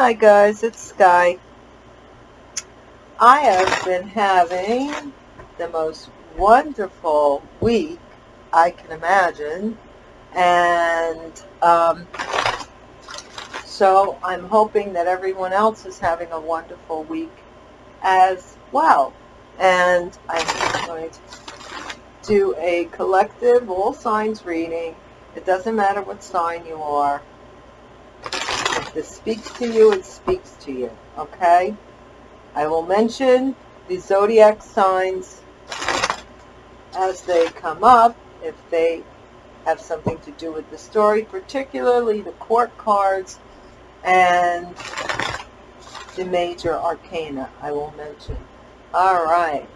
Hi guys, it's Sky. I have been having the most wonderful week I can imagine and um, so I'm hoping that everyone else is having a wonderful week as well. And I'm going to do a collective all signs reading. It doesn't matter what sign you are this speaks to you, it speaks to you, okay? I will mention the zodiac signs as they come up, if they have something to do with the story, particularly the court cards and the major arcana I will mention. All right,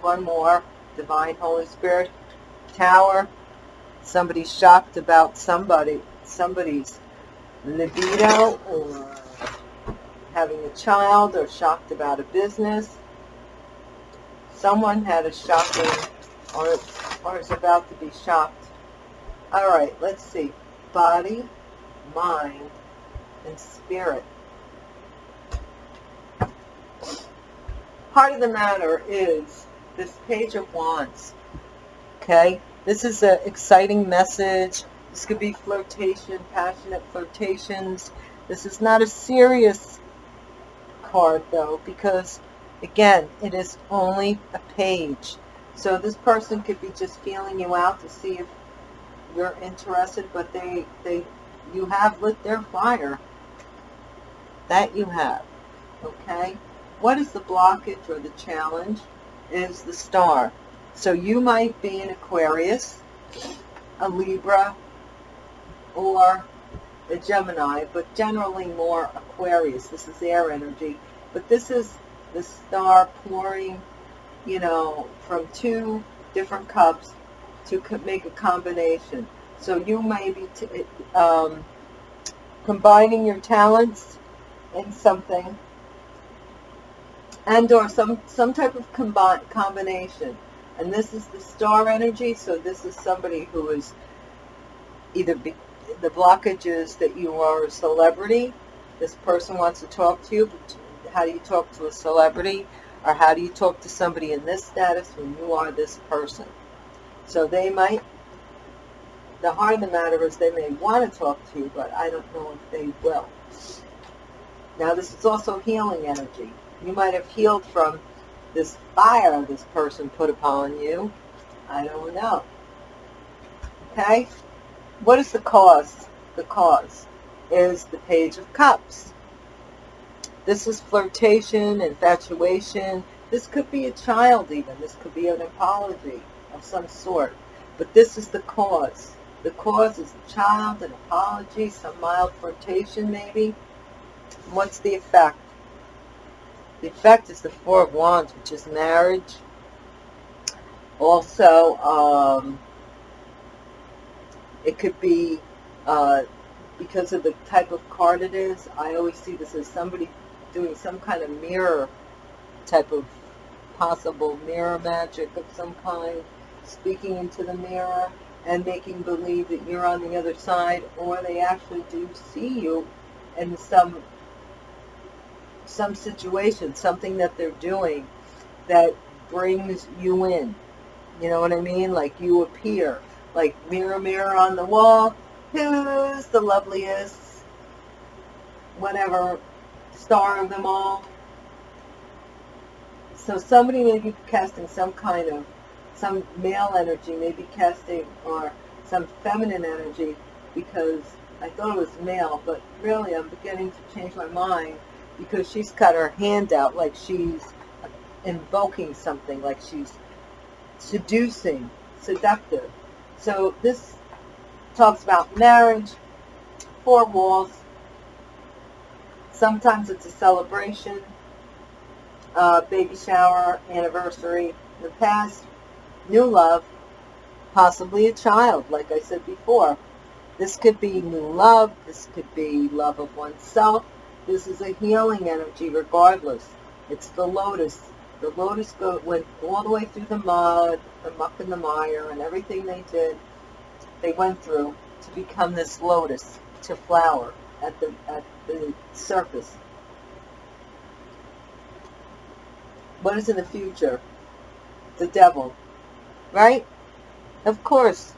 one more, Divine Holy Spirit, Tower, somebody's shocked about somebody, somebody's libido or having a child or shocked about a business. Someone had a shocking or, or is about to be shocked. All right, let's see. Body, mind, and spirit. Part of the matter is this page of wands. Okay, this is an exciting message this could be flirtation, passionate flirtations. This is not a serious card though because again it is only a page. So this person could be just feeling you out to see if you're interested but they they you have lit their fire. That you have. Okay? What is the blockage or the challenge? Is the star. So you might be an Aquarius, a Libra, or the Gemini, but generally more Aquarius. This is air energy. But this is the star pouring, you know, from two different cups to make a combination. So you may be um, combining your talents in something and or some, some type of combi combination. And this is the star energy, so this is somebody who is either be, the blockage is that you are a celebrity. This person wants to talk to you. But how do you talk to a celebrity? Or how do you talk to somebody in this status when you are this person? So they might, the heart of the matter is they may want to talk to you, but I don't know if they will. Now this is also healing energy. You might have healed from this fire this person put upon you. I don't know. Okay? What is the cause? The cause is the Page of Cups. This is flirtation, infatuation. This could be a child even. This could be an apology of some sort. But this is the cause. The cause is a child, an apology, some mild flirtation maybe. What's the effect? The effect is the Four of Wands, which is marriage. Also, um, it could be uh, because of the type of card it is. I always see this as somebody doing some kind of mirror type of possible mirror magic of some kind, speaking into the mirror and making believe that you're on the other side, or they actually do see you in some some situation, something that they're doing that brings you in. You know what I mean? Like you appear like mirror, mirror on the wall, who's the loveliest, whatever, star of them all. So somebody may be casting some kind of, some male energy, maybe casting, or some feminine energy, because I thought it was male, but really I'm beginning to change my mind, because she's got her hand out like she's invoking something, like she's seducing, seductive. So this talks about marriage, four walls. Sometimes it's a celebration, uh, baby shower, anniversary, the past, new love, possibly a child, like I said before. This could be new love. This could be love of oneself. This is a healing energy regardless. It's the lotus. The lotus go, went all the way through the mud, the muck and the mire, and everything they did, they went through to become this lotus, to flower. at the at the surface. What is in the future? The devil, right? Of course.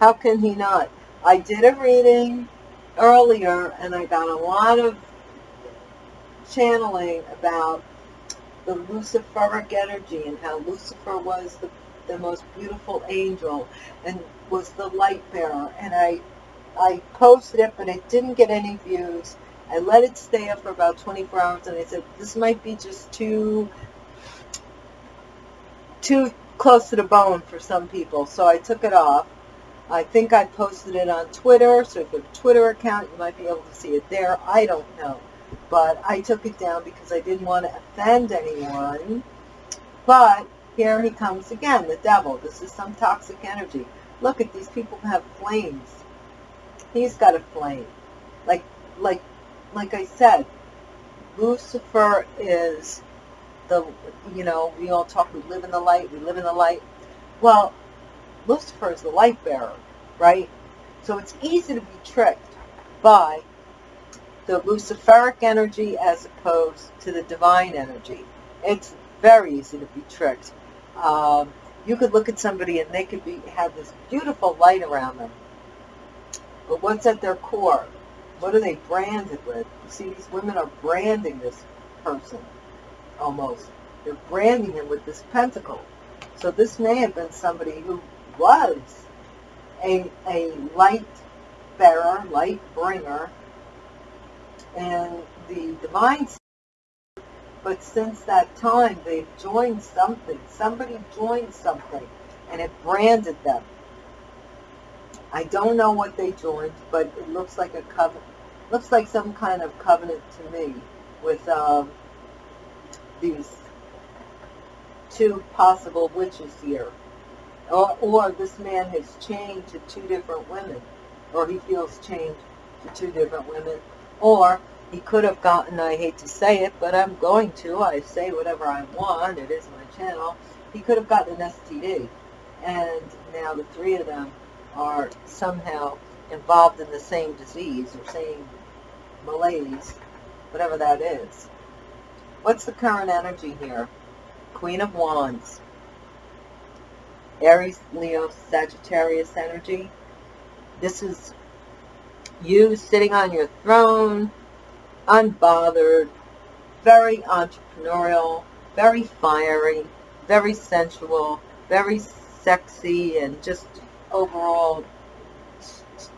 How can he not? I did a reading earlier and I got a lot of channeling about the Luciferic energy and how Lucifer was the, the most beautiful angel and was the light bearer. And I, I posted it, but it didn't get any views. I let it stay up for about 24 hours and I said, this might be just too, too close to the bone for some people. So I took it off. I think I posted it on Twitter, so if you have a Twitter account, you might be able to see it there. I don't know. But I took it down because I didn't want to offend anyone. But here he comes again, the devil. This is some toxic energy. Look at these people have flames. He's got a flame. Like, like, like I said, Lucifer is the, you know, we all talk, we live in the light, we live in the light. Well, Lucifer is the light bearer, right? So it's easy to be tricked by the Luciferic energy as opposed to the divine energy. It's very easy to be tricked. Um, you could look at somebody and they could be have this beautiful light around them. But what's at their core? What are they branded with? You see, these women are branding this person almost. They're branding him with this pentacle. So this may have been somebody who was a, a light bearer, light bringer, and the divine but since that time they've joined something. Somebody joined something and it branded them. I don't know what they joined but it looks like a covenant looks like some kind of covenant to me with um, these two possible witches here. Or, or this man has chained to two different women, or he feels chained to two different women, or he could have gotten, I hate to say it, but I'm going to, I say whatever I want, it is my channel, he could have gotten an STD, and now the three of them are somehow involved in the same disease, or same malaise, whatever that is. What's the current energy here? Queen of Wands. Aries, Leo, Sagittarius energy. This is you sitting on your throne, unbothered, very entrepreneurial, very fiery, very sensual, very sexy, and just overall,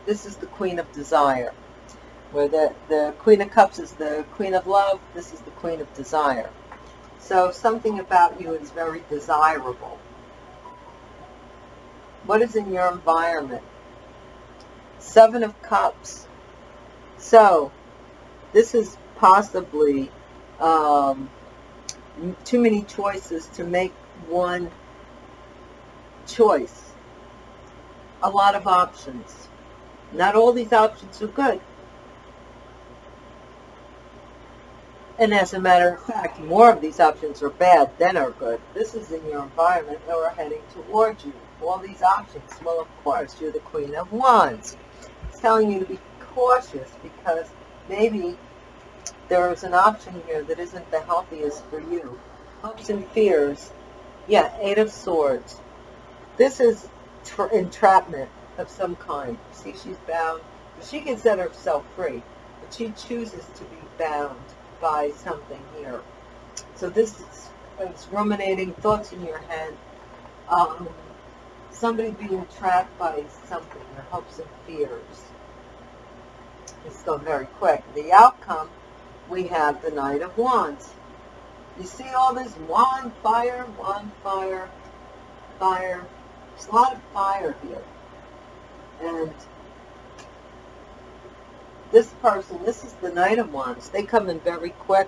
this is the Queen of Desire. Where the, the Queen of Cups is the Queen of Love, this is the Queen of Desire. So something about you is very desirable. What is in your environment? Seven of Cups. So, this is possibly um, too many choices to make one choice. A lot of options. Not all these options are good. And as a matter of fact, more of these options are bad than are good. This is in your environment or heading towards you. All these options. Well, of course, you're the Queen of Wands. Telling you to be cautious because maybe there is an option here that isn't the healthiest for you. Hopes and fears. Yeah, Eight of Swords. This is entrapment of some kind. See, she's bound. She can set herself free, but she chooses to be bound by something here. So this is, is ruminating thoughts in your head. Um, somebody being trapped by something, their hopes and fears. Let's go very quick. The outcome, we have the Knight of Wands. You see all this wand fire, wand fire, fire. There's a lot of fire here. And this person, this is the Knight of Wands. They come in very quick.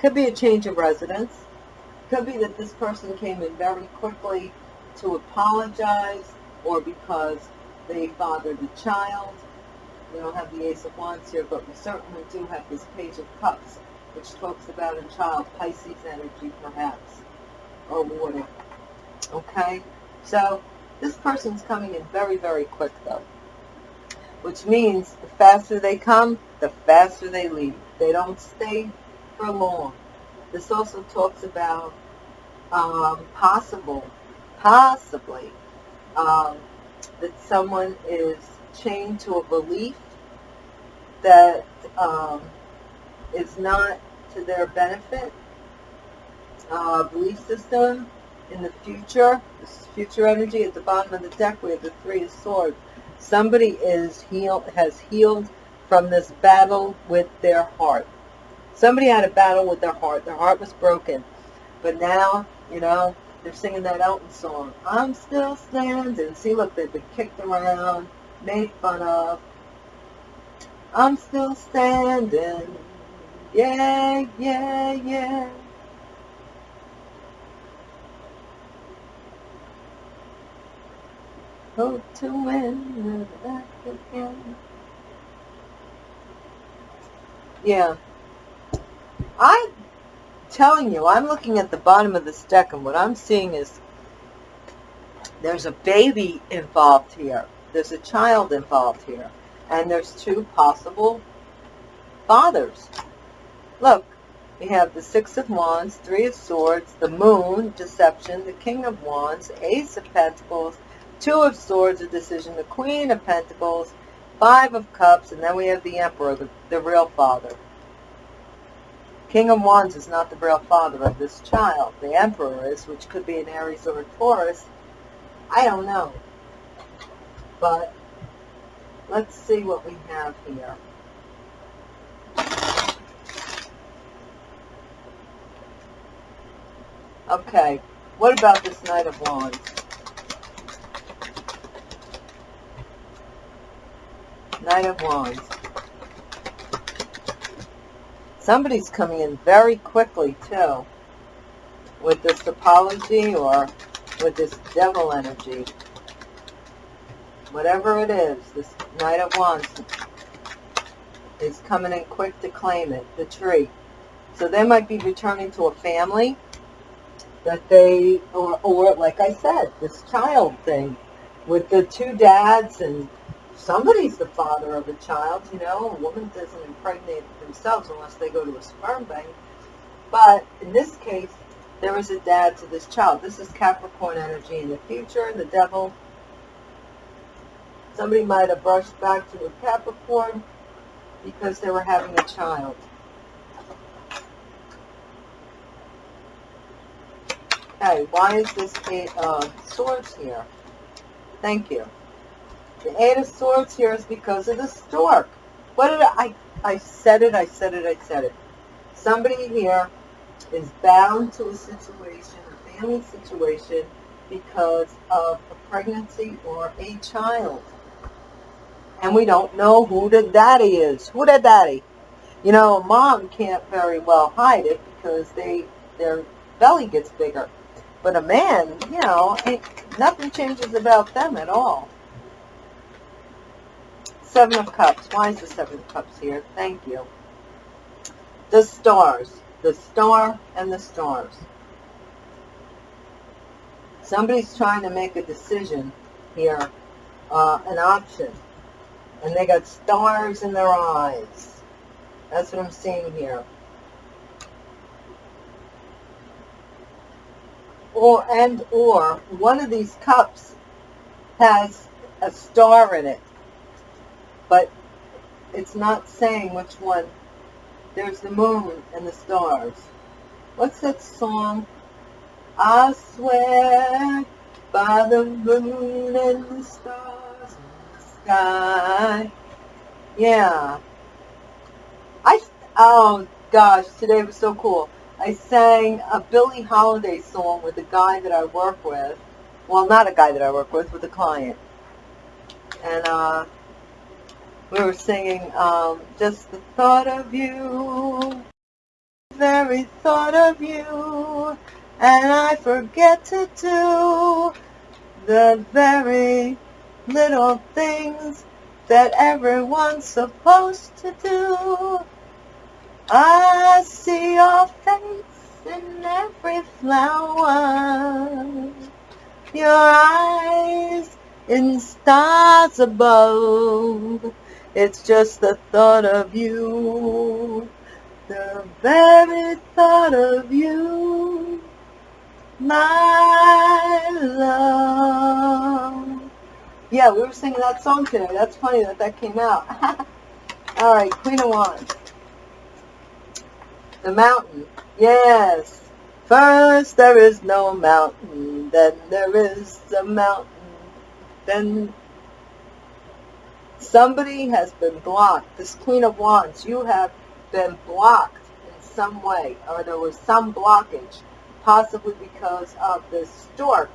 Could be a change of residence. Could be that this person came in very quickly to apologize or because they fathered a child. We don't have the Ace of Wands here, but we certainly do have this Page of Cups, which talks about a child, Pisces energy perhaps, or water. Okay? So, this person's coming in very, very quick though. which means the faster they come, the faster they leave. They don't stay for long. This also talks about um, possible, possibly, um, that someone is chained to a belief that um, is not to their benefit. Uh, belief system in the future. This is future energy. At the bottom of the deck, we have the Three of Swords. Somebody is healed, has healed from this battle with their heart. Somebody had a battle with their heart. Their heart was broken. But now, you know, they're singing that Elton song. I'm still standing. See, look, they've been kicked around, made fun of. I'm still standing. Yeah, yeah, yeah. Hope to win back again. Yeah. I'm telling you, I'm looking at the bottom of this deck and what I'm seeing is there's a baby involved here. There's a child involved here. And there's two possible fathers. Look, we have the Six of Wands, Three of Swords, the Moon, Deception, the King of Wands, Ace of Pentacles, Two of Swords, a decision, the Queen of Pentacles, Five of Cups, and then we have the Emperor, the, the real father. King of Wands is not the real father of this child. The Emperor is, which could be an Aries or a Taurus. I don't know. But let's see what we have here. Okay, what about this Knight of Wands? Knight of Wands. Somebody's coming in very quickly, too, with this apology or with this devil energy. Whatever it is, this Knight of Wands is coming in quick to claim it, the tree. So they might be returning to a family that they, or, or like I said, this child thing with the two dads and somebody's the father of a child, you know. A woman doesn't impregnate themselves unless they go to a sperm bank. But in this case, there is a dad to this child. This is Capricorn energy in the future, the devil. Somebody might have brushed back to a Capricorn because they were having a child. Okay, why is this Eight uh, of Swords here? Thank you. The Eight of Swords here is because of the stork. What did I, I said it, I said it, I said it. Somebody here is bound to a situation, a family situation, because of a pregnancy or a child. And we don't know who the daddy is. Who the daddy? You know, a mom can't very well hide it because they their belly gets bigger. But a man, you know, nothing changes about them at all. Seven of Cups. Why is the Seven of Cups here? Thank you. The stars. The star and the stars. Somebody's trying to make a decision here, uh, an option. And they got stars in their eyes. That's what I'm seeing here. Or, and or, one of these cups has a star in it but it's not saying which one. There's the moon and the stars. What's that song? I swear by the moon and the stars in the sky. Yeah. I, oh gosh, today was so cool. I sang a Billie Holiday song with a guy that I work with. Well, not a guy that I work with, with a client. And, uh, we were singing um, just the thought of you, very thought of you, and I forget to do the very little things that everyone's supposed to do. I see your face in every flower, your eyes in stars above. It's just the thought of you, the very thought of you, my love. Yeah, we were singing that song today. That's funny that that came out. All right, Queen of Wands. The mountain. Yes. First there is no mountain, then there is a mountain, then somebody has been blocked. This Queen of Wands, you have been blocked in some way, or there was some blockage, possibly because of this stork.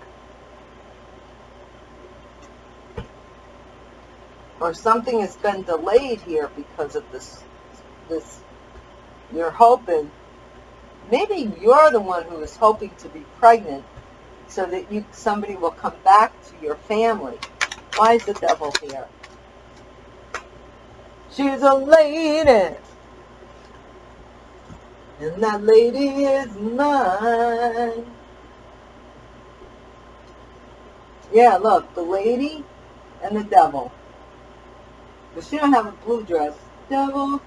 Or something has been delayed here because of this, this, you're hoping maybe you're the one who is hoping to be pregnant so that you somebody will come back to your family. Why is the devil here? She's a lady. And that lady is mine. Yeah, look, the lady and the devil. But she don't have a blue dress. Devil,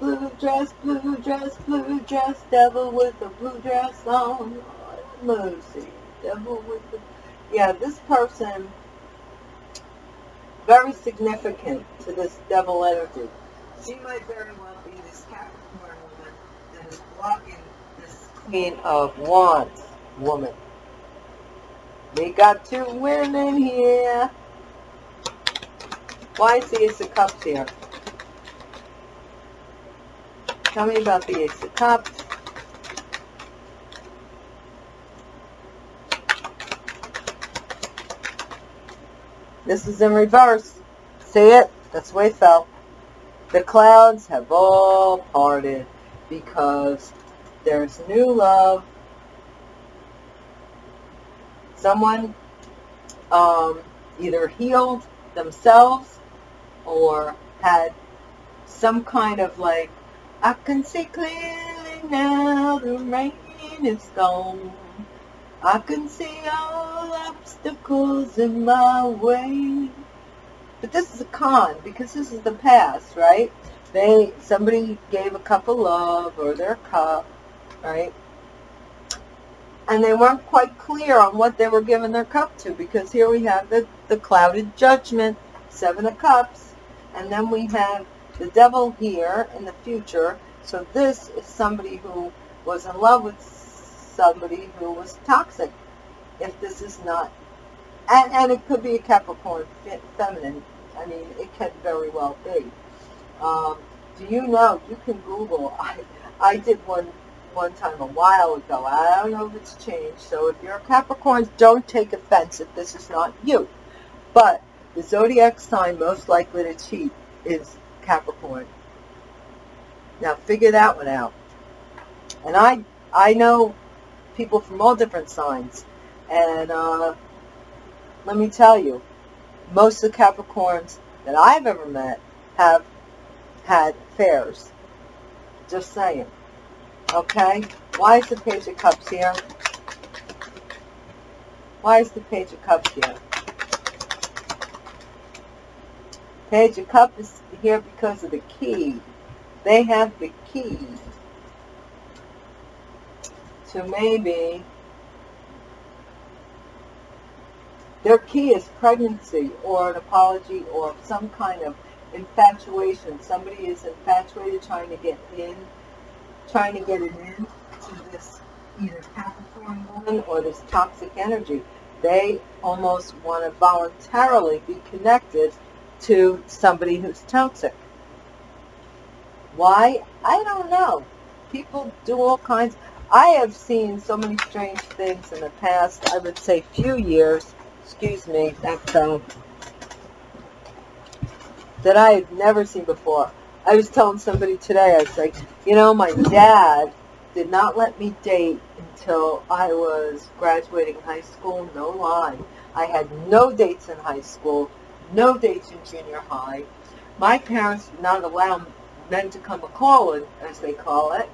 Blue dress, blue dress, blue dress, devil with a blue dress on. Lucy, devil with the... Yeah, this person, very significant to this devil energy. She might very well be this Capricorn woman that is blocking this Queen of Wands woman. We got two women here. Why is the Ace of Cups here? Tell me about the Ace of Cups. This is in reverse. See it? That's the way it fell. The clouds have all parted because there's new love. Someone um, either healed themselves or had some kind of like I can see clearly now the rain is gone. I can see all obstacles in my way. But this is a con because this is the past, right? They somebody gave a cup of love or their cup, right? And they weren't quite clear on what they were giving their cup to because here we have the, the clouded judgment, seven of cups, and then we have the devil here in the future. So this is somebody who was in love with somebody who was toxic. If this is not, and, and it could be a Capricorn feminine. I mean, it can very well be. Um, do you know, you can Google, I, I did one one time a while ago. I don't know if it's changed. So if you're a Capricorn, don't take offense if this is not you. But the zodiac sign most likely to cheat is Capricorn. Now figure that one out. And I I know people from all different signs. And uh, let me tell you, most of the Capricorns that I've ever met have had affairs. Just saying. Okay? Why is the Page of Cups here? Why is the Page of Cups here? Page of Cups is here because of the key. They have the key to maybe their key is pregnancy or an apology or some kind of infatuation. Somebody is infatuated trying to get in, trying to get it in to this either Capricorn woman or this toxic energy. They almost want to voluntarily be connected to somebody who's toxic. Why? I don't know. People do all kinds. I have seen so many strange things in the past, I would say few years, excuse me, that, um, that I had never seen before. I was telling somebody today, I was like, you know, my dad did not let me date until I was graduating high school, no lie. I had no dates in high school, no dates in junior high. My parents did not allow men to come a-calling, as they call it,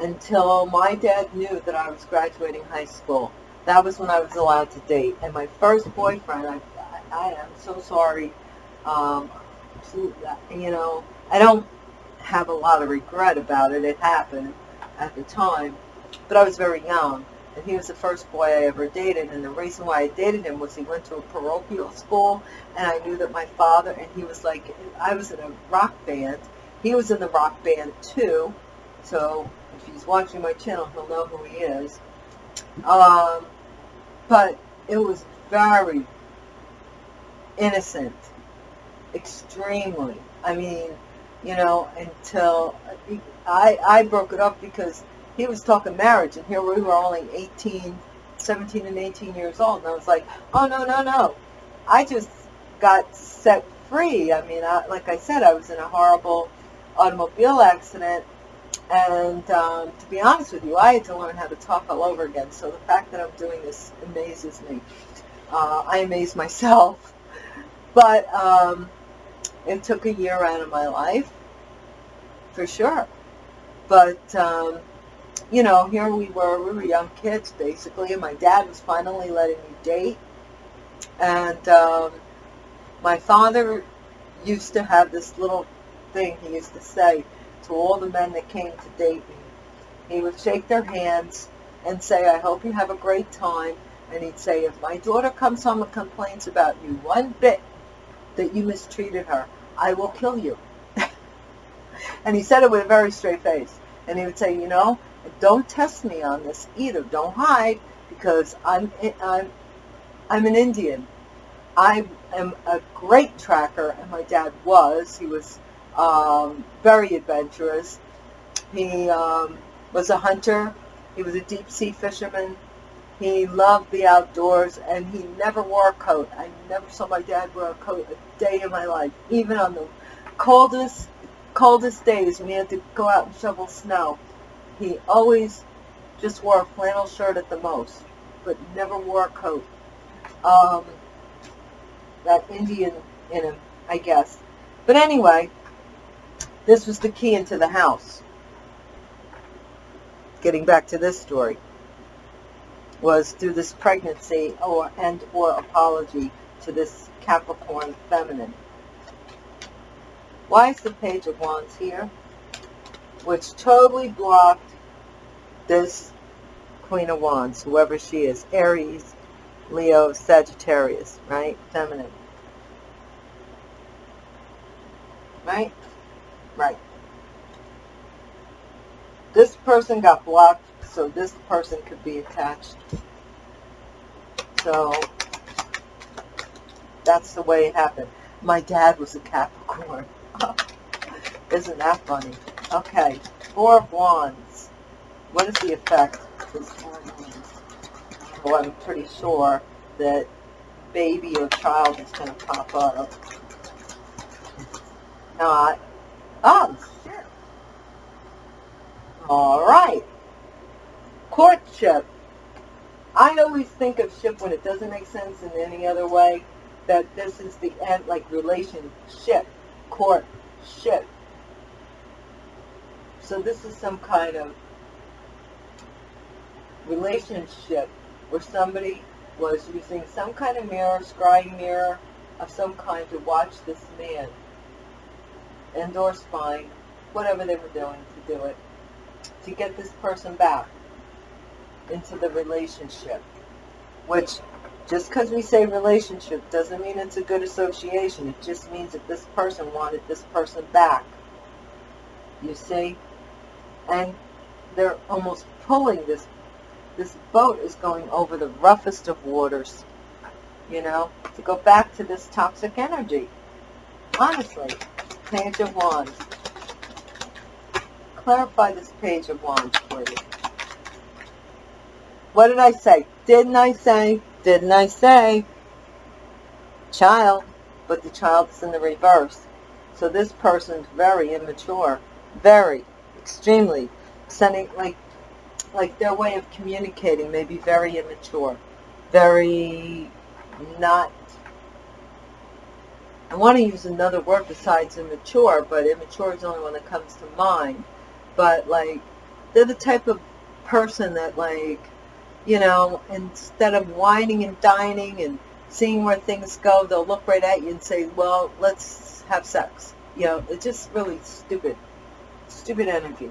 until my dad knew that I was graduating high school. That was when I was allowed to date. And my first boyfriend, I, I am so sorry. Um, you know, I don't have a lot of regret about it. It happened at the time, but I was very young. And he was the first boy I ever dated. And the reason why I dated him was he went to a parochial school. And I knew that my father, and he was like, I was in a rock band. He was in the rock band too. So if he's watching my channel, he'll know who he is. Um, but it was very innocent. Extremely. I mean, you know, until I, I broke it up because he was talking marriage, and here we were only 18, 17 and 18 years old, and I was like, oh, no, no, no. I just got set free. I mean, I, like I said, I was in a horrible automobile accident, and um, to be honest with you, I had to learn how to talk all over again, so the fact that I'm doing this amazes me. Uh, I amaze myself. But um, it took a year out of my life, for sure. But um, you know, here we were, we were young kids basically, and my dad was finally letting me date. And um, my father used to have this little thing he used to say to all the men that came to date me. He would shake their hands and say, I hope you have a great time. And he'd say, if my daughter comes home and complains about you one bit that you mistreated her, I will kill you. and he said it with a very straight face. And he would say, you know, don't test me on this either. Don't hide because I'm I'm I'm an Indian. I am a great tracker, and my dad was. He was um, very adventurous. He um, was a hunter. He was a deep sea fisherman. He loved the outdoors, and he never wore a coat. I never saw my dad wear a coat a day in my life, even on the coldest, coldest days when he had to go out and shovel snow. He always just wore a flannel shirt at the most, but never wore a coat. Um, that Indian in him, I guess. But anyway, this was the key into the house. Getting back to this story, was through this pregnancy or and or apology to this Capricorn feminine. Why is the Page of Wands here? Which totally blocked this Queen of Wands, whoever she is, Aries, Leo, Sagittarius, right? Feminine. Right? Right. This person got blocked, so this person could be attached. So, that's the way it happened. My dad was a Capricorn. Isn't that funny? Okay, Four of Wands. What is the effect Well, I'm pretty sure that baby or child is going to pop up. Not. Oh, shit. All right. Courtship. I always think of ship when it doesn't make sense in any other way, that this is the end, like relationship, courtship. So this is some kind of relationship where somebody was using some kind of mirror, scrying mirror of some kind to watch this man and or spying, whatever they were doing to do it, to get this person back into the relationship. Which, just because we say relationship doesn't mean it's a good association. It just means that this person wanted this person back. You see? And they're almost pulling this this boat is going over the roughest of waters, you know, to go back to this toxic energy. Honestly, Page of Wands. Clarify this Page of Wands for you. What did I say? Didn't I say? Didn't I say? Child, but the child is in the reverse. So this person's very immature. Very, extremely. Sending, like, like their way of communicating may be very immature, very not, I want to use another word besides immature, but immature is the only one that comes to mind. But like, they're the type of person that like, you know, instead of wining and dining and seeing where things go, they'll look right at you and say, well, let's have sex. You know, it's just really stupid. Stupid energy.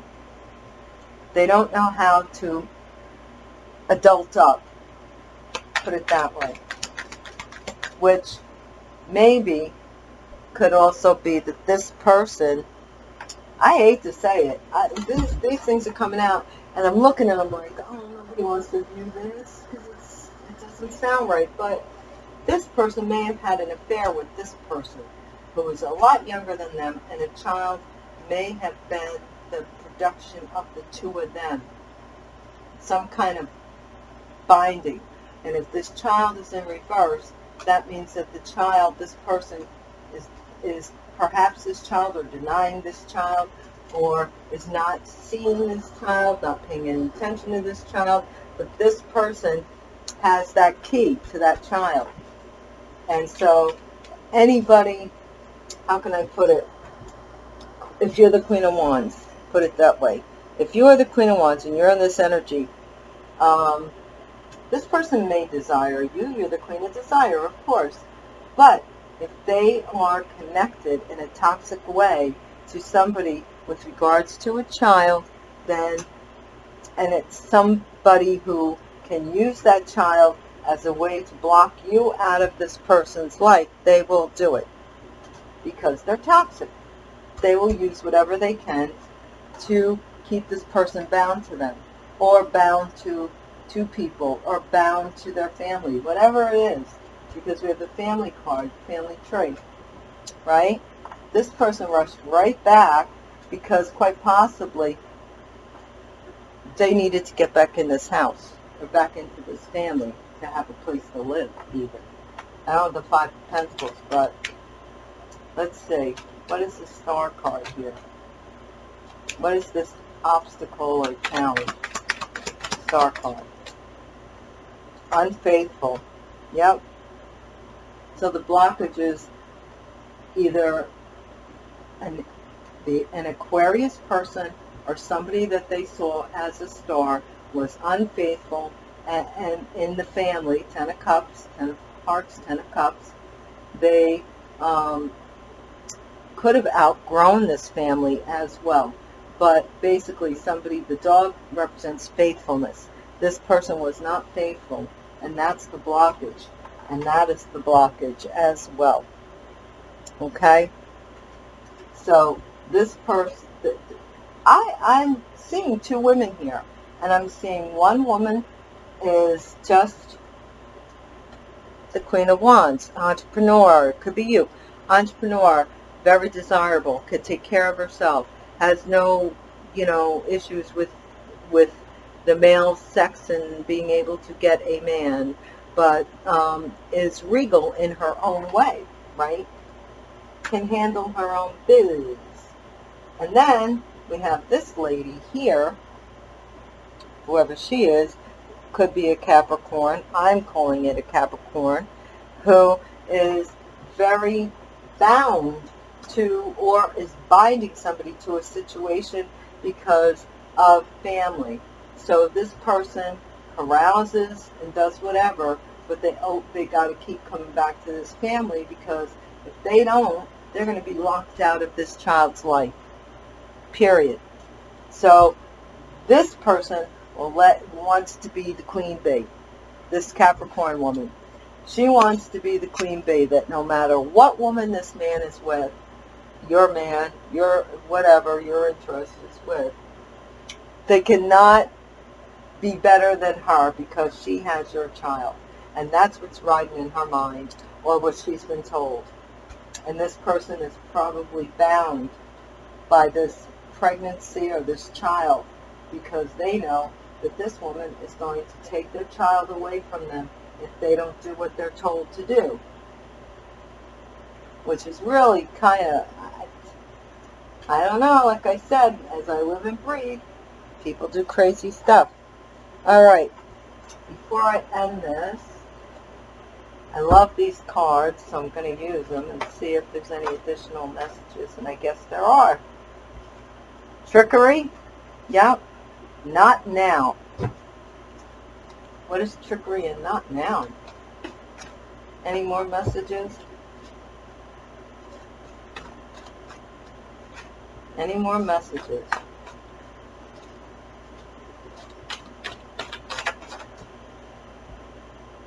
They don't know how to adult up. Put it that way. Which maybe could also be that this person, I hate to say it, I, this, these things are coming out, and I'm looking at them like, oh, nobody wants to view this because it doesn't sound right. But this person may have had an affair with this person who is a lot younger than them, and a child may have been the production of the two of them. Some kind of binding. And if this child is in reverse, that means that the child, this person, is is perhaps this child or denying this child or is not seeing this child, not paying any attention to this child, but this person has that key to that child. And so anybody, how can I put it, if you're the Queen of Wands, put it that way. If you are the Queen of Wands and you're in this energy, um, this person may desire you. You're the Queen of Desire, of course. But if they are connected in a toxic way to somebody with regards to a child, then, and it's somebody who can use that child as a way to block you out of this person's life, they will do it because they're toxic. They will use whatever they can to keep this person bound to them or bound to two people or bound to their family, whatever it is because we have the family card, family tree, right? This person rushed right back because quite possibly they needed to get back in this house or back into this family to have a place to live even. I don't have the Five of Pentacles, but let's see. What is the Star card here? What is this obstacle or challenge? Star card. Unfaithful. Yep. So the blockage is either an, the, an Aquarius person or somebody that they saw as a star was unfaithful and, and in the family, Ten of Cups, Ten of Hearts, Ten of Cups, they um, could have outgrown this family as well. But basically somebody, the dog represents faithfulness. This person was not faithful, and that's the blockage and that is the blockage as well. Okay? So this person, I, I'm seeing two women here, and I'm seeing one woman is just the Queen of Wands, entrepreneur, could be you, entrepreneur, very desirable, could take care of herself, has no, you know, issues with, with the male sex and being able to get a man, but um, is regal in her own way, right? Can handle her own biz. And then we have this lady here, whoever she is, could be a Capricorn. I'm calling it a Capricorn, who is very bound to or is binding somebody to a situation because of family. So this person carouses and does whatever, but they oh they got to keep coming back to this family because if they don't, they're going to be locked out of this child's life. Period. So this person will let wants to be the queen bee. This Capricorn woman. She wants to be the queen bee that no matter what woman this man is with, your man, your whatever your interest is with, they cannot be better than her because she has your child. And that's what's riding in her mind or what she's been told. And this person is probably bound by this pregnancy or this child because they know that this woman is going to take their child away from them if they don't do what they're told to do. Which is really kind of, I don't know, like I said, as I live and breathe, people do crazy stuff. All right, before I end this, I love these cards, so I'm going to use them and see if there's any additional messages, and I guess there are. Trickery? Yep. Not now. What is trickery and not now? Any more messages? Any more messages?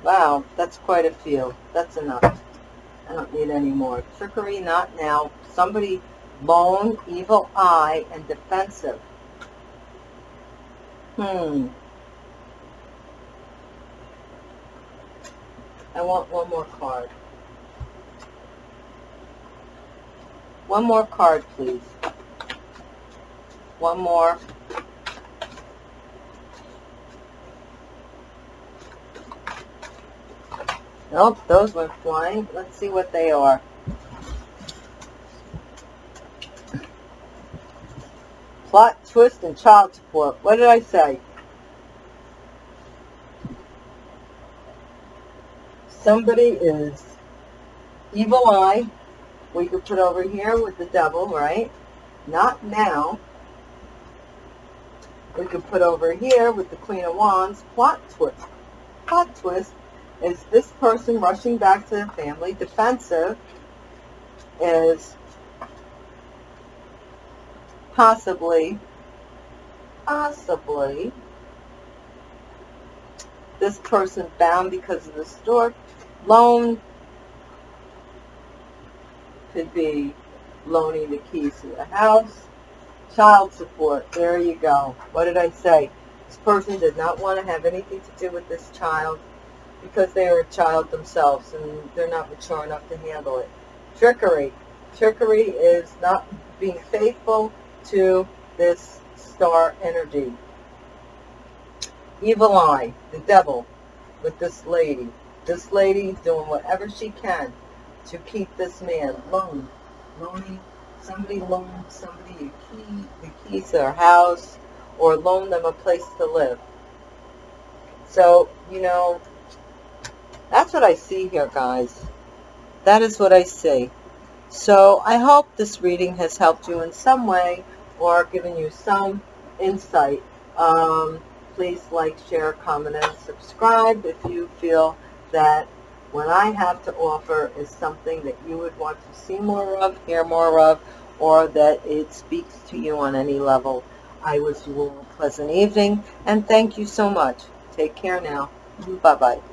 Wow, that's quite a few. That's enough. I don't need any more. Trickery, not now. Somebody lone, evil eye, and defensive. Hmm. I want one more card. One more card, please. One more. Nope, those went flying. Let's see what they are. Plot, twist, and child support. What did I say? Somebody is evil eye. We could put over here with the devil, right? Not now. We could put over here with the Queen of Wands. Plot twist. Plot twist is this person rushing back to the family. Defensive is possibly, possibly, this person bound because of the store loan could be loaning the keys to the house. Child support, there you go. What did I say? This person did not want to have anything to do with this child because they are a child themselves and they're not mature enough to handle it. Trickery. Trickery is not being faithful to this star energy. Evil eye, the devil, with this lady. This lady doing whatever she can to keep this man loaned. Loaning, somebody loaned somebody a key, the keys to their house, or loan them a place to live. So, you know, that's what I see here, guys. That is what I see. So I hope this reading has helped you in some way or given you some insight. Um, please like, share, comment, and subscribe if you feel that what I have to offer is something that you would want to see more of, hear more of, or that it speaks to you on any level. I wish you all a pleasant evening, and thank you so much. Take care now. Bye-bye.